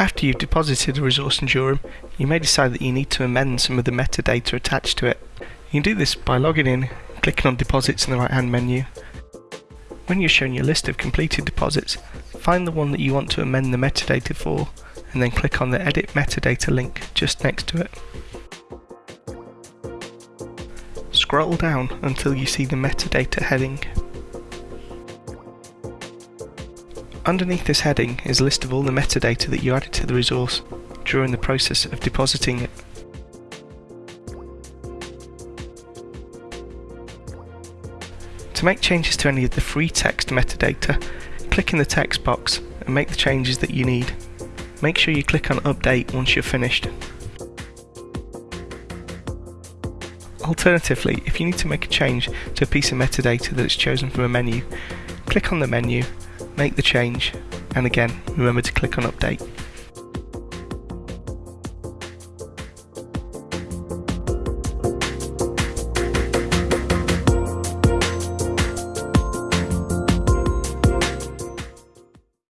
After you've deposited a resource in Jorum, you may decide that you need to amend some of the metadata attached to it. You can do this by logging in, clicking on deposits in the right hand menu. When you're shown your list of completed deposits, find the one that you want to amend the metadata for and then click on the edit metadata link just next to it. Scroll down until you see the metadata heading. Underneath this heading is a list of all the metadata that you added to the resource during the process of depositing it. To make changes to any of the free text metadata, click in the text box and make the changes that you need. Make sure you click on update once you're finished. Alternatively, if you need to make a change to a piece of metadata that is chosen from a menu, click on the menu, make the change, and again, remember to click on update.